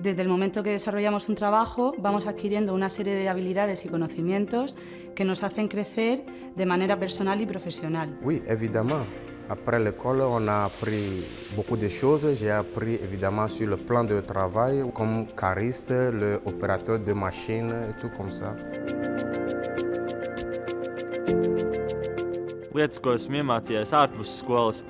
Desde el momento que desarrollamos un trabajo vamos adquiriendo una serie de habilidades y conocimientos que nos hacen crecer de manera personal y profesional. Oui, évidemment. Après l'école, on a appris beaucoup de choses. J'ai appris évidemment sur le plan de travail, comme cariste, le opérateur de machine et tout comme ça. Lietas, ko esmu iemācījies ārpus skolas,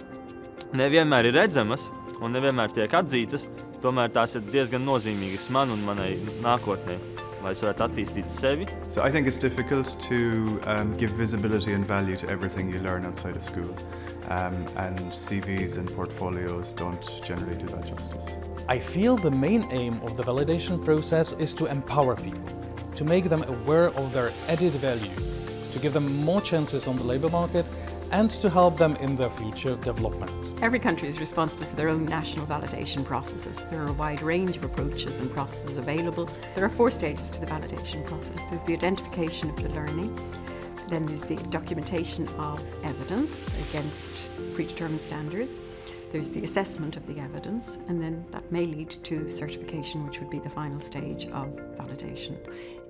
nevienmēr ir redzamas un nevienmēr tiek atzītas, tomēr tās ir diezgan nozīmīgas man un manai nākotnē. lai es varētu attīstīt sevi. So I think it's difficult to um, give visibility and value to everything you learn outside of school. Um, and CVs and portfolios don't generally do that justice. I feel the main aim of the validation process is to empower people, to make them aware of their added value, to give them more chances on the labour market and to help them in their future development. Every country is responsible for their own national validation processes. There are a wide range of approaches and processes available. There are four stages to the validation process. There's the identification of the learning, then there's the documentation of evidence against predetermined standards. There's the assessment of the evidence, and then that may lead to certification, which would be the final stage of validation.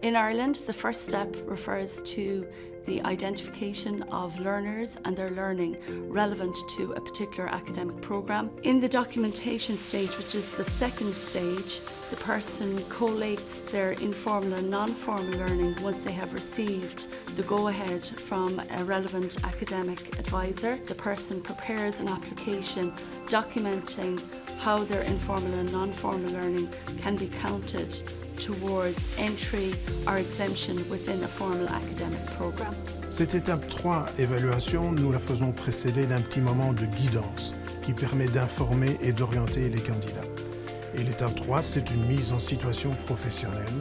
In Ireland, the first step refers to the identification of learners and their learning relevant to a particular academic programme. In the documentation stage, which is the second stage, the person collates their informal and non-formal learning once they have received the go-ahead from a relevant academic advisor. The person prepares an application documenting how their informal and non-formal learning can be counted towards entry or exemption within a formal academic programme. Cette étape 3, évaluation, nous la faisons précéder d'un petit moment de guidance qui permet d'informer et d'orienter les candidats. Et l'étape 3, c'est une mise en situation professionnelle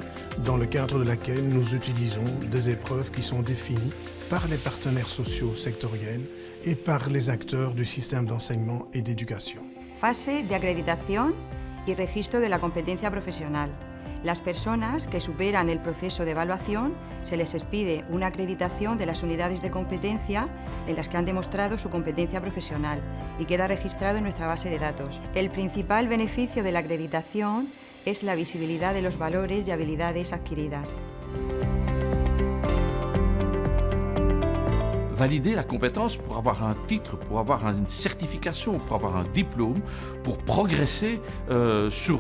dans le cadre de laquelle nous utilisons des épreuves qui sont définies par les partenaires sociaux sectoriels et par les acteurs du système d'enseignement et d'éducation. Fase de acreditación y registro de la competencia profesional. Las personas que superan el proceso de evaluación se les expide una acreditación de las unidades de competencia en las que han demostrado su competencia profesional y queda registrado en nuestra base de datos. El principal beneficio de la acreditación es la visibilidad de los valores y habilidades adquiridas. valider la compétence pour avoir un titre, pour avoir une certification, pour avoir un diplôme, pour progresser euh, sur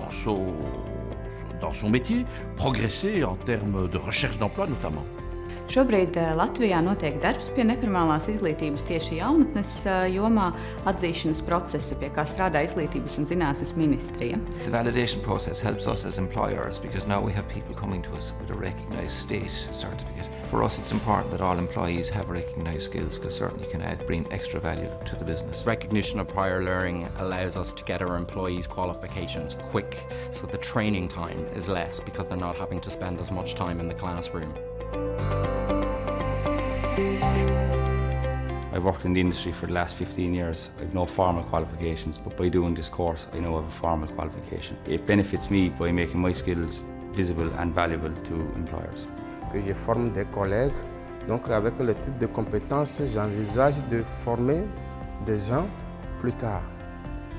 dans son métier, progresser en termes de recherche d'emploi notamment. Šobrīd eh, Latvijā notiek darbs pie neformālās izglītības tieši jaunatnes eh, jomā atzīšanas procesa, pie kā strādā Izglītības un zinātnes ministrija. The validation process helps us as employers because now we have people coming to us with a recognized state certificate. For us it's important that all employees have recognized skills because certainly can add, bring extra value to the business. Recognition of prior learning allows us to get our employees qualifications quick so the training time is less because they're not having to spend as much time in the classroom. I've worked in the industry for the last 15 years. I've no formal qualifications, but by doing this course, I know I have a formal qualification. It benefits me by making my skills visible and valuable to employers. Que je forme des collègues, donc avec le titre de compétences, j'envisage de former des gens plus tard,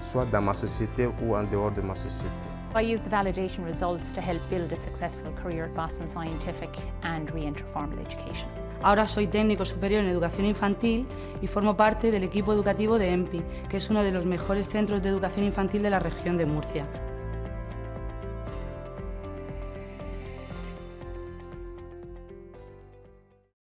soit dans ma société ou en dehors de ma société. I use the validation results to help build a successful career at Boston Scientific and re-enter formal education. Ahora soy técnico superior en educación infantil y formo parte del equipo educativo de EMPI, que es uno de los mejores centros de educación infantil de la región de Murcia.